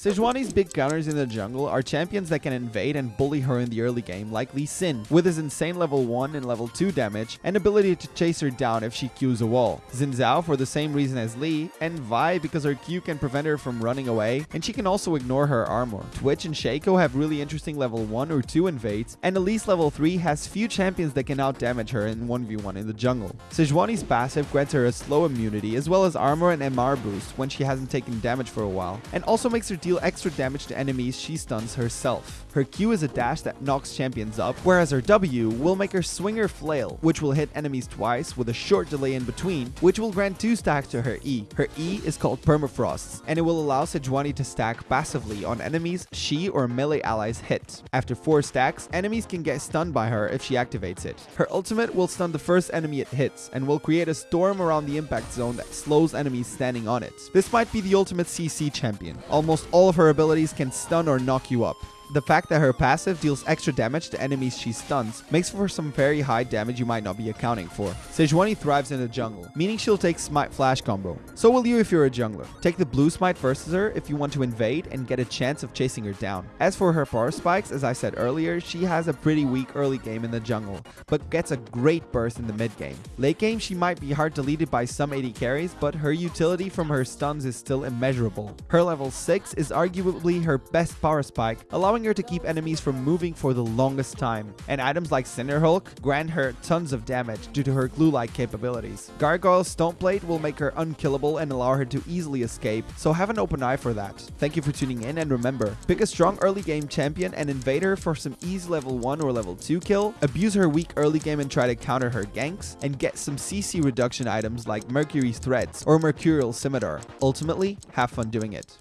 Sejuani's big counters in the jungle are champions that can invade and bully her in the early game like Lee Sin, with his insane level 1 and level 2 damage and ability to chase her down if she Qs a wall. Xin Zhao for the same reason as Lee, and Vi because her Q can prevent her from running away, and she can also ignore her armor. Twitch and Shaco have really interesting level 1 or 2 invades, and Elise level 3 has few champions that can outdamage her in 1v1 in the jungle. Sejuani's passive grants her a slow immunity as well as armor and MR boost when she hasn't taken damage for a while, and also makes her deal extra damage to enemies she stuns herself. Her Q is a dash that knocks champions up, whereas her W will make her swing her flail, which will hit enemies twice with a short delay in between, which will grant 2 stacks to her E. Her E is called Permafrost, and it will allow Sejuani to stack passively on enemies she or melee allies hit. After 4 stacks, enemies can get stunned by her if she activates it. Her ultimate will stun the first enemy it hits, and will create a storm around the impact zone that slows enemies standing on it. This might be the ultimate CC champion. Almost all of her abilities can stun or knock you up. The fact that her passive deals extra damage to enemies she stuns makes for some very high damage you might not be accounting for. Sejuani thrives in the jungle, meaning she'll take Smite Flash combo. So will you if you're a jungler. Take the blue Smite versus her if you want to invade and get a chance of chasing her down. As for her power spikes, as I said earlier, she has a pretty weak early game in the jungle, but gets a great burst in the mid game. Late game, she might be hard deleted by some AD carries, but her utility from her stuns is still immeasurable. Her level 6 is arguably her best power spike, allowing allowing her to keep enemies from moving for the longest time, and items like Cinderhulk grant her tons of damage due to her glue-like capabilities. Gargoyle's Stoneplate will make her unkillable and allow her to easily escape, so have an open eye for that. Thank you for tuning in, and remember, pick a strong early game champion and invade her for some easy level 1 or level 2 kill, abuse her weak early game and try to counter her ganks, and get some CC reduction items like Mercury's Treads or Mercurial Scimitar. Ultimately, have fun doing it.